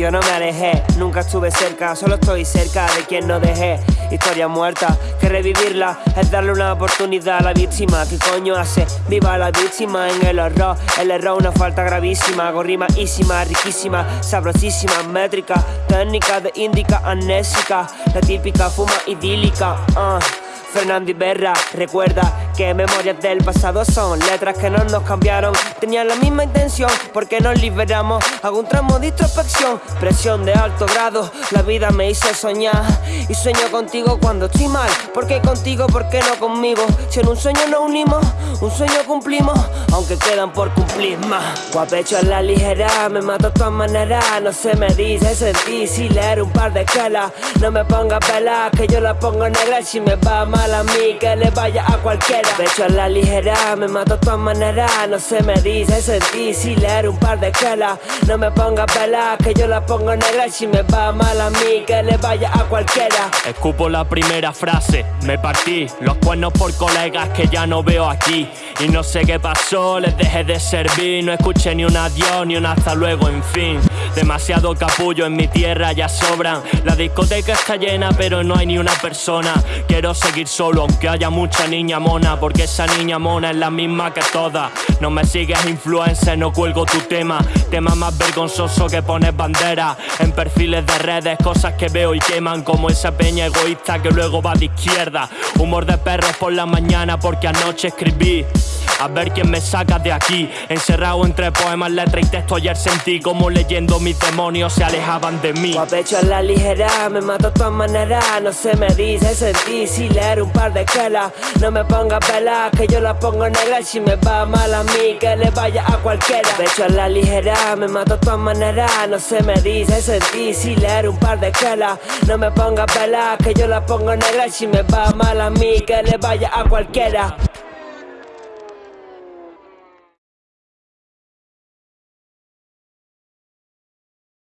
yo no me alejé, nunca estuve cerca, solo estoy cerca de quien no dejé. Historia muerta, que revivirla es darle una oportunidad a la víctima. ¿Qué coño hace? Viva la víctima en el horror. El error, una falta gravísima, gorrimaísima, riquísima, sabrosísima, métrica, técnica de índica, amnésica, la típica fuma idílica. Uh. Fernando Berra, recuerda que memorias del pasado son letras que no nos cambiaron. Tenían la misma intención porque nos liberamos. Hago un tramo de introspección, presión de alto grado. La vida me hizo soñar y sueño contigo cuando estoy mal. ¿Por qué contigo? ¿Por qué no conmigo? Si en un sueño nos unimos, un sueño cumplimos, aunque quedan por cumplir más. Guapecho en la ligera, me mato de todas maneras. No se me dice sentir si leer un par de escalas. No me ponga pelas, que yo la pongo negra. Si me va mal a mí, que le vaya a cualquiera. Pecho a la ligera, me mato de todas maneras. No se me dice sentir si leer un par de escalas. No me ponga pelas, que yo la pongo negra. Si me va mal a mí, que le vaya a cualquiera. Escupo la primera frase, me partí los cuernos por colegas que ya no veo aquí. Y no sé qué pasó, les dejé de servir No escuché ni un adiós, ni un hasta luego, en fin Demasiado capullo en mi tierra ya sobran La discoteca está llena pero no hay ni una persona Quiero seguir solo aunque haya mucha niña mona Porque esa niña mona es la misma que todas. No me sigues influencer, no cuelgo tu tema. Tema más vergonzoso que pones bandera. En perfiles de redes, cosas que veo y queman Como esa peña egoísta que luego va de izquierda. Humor de perros por la mañana porque anoche escribí a ver quién me saca de aquí. Encerrado entre poemas, letras y texto Ayer sentí como leyendo mis demonios se alejaban de mí. Pecho a la ligera, me mato de todas maneras No se me dice sentir si leer un par de escalas No me ponga pelas, que yo la pongo negra Si me va mal a mí, que le vaya a cualquiera. Pecho a la ligera, me mato de todas maneras No se me dice sentir si leer un par de escalas No me ponga pelas, que yo la pongo negra Si me va mal a mí, que le vaya a cualquiera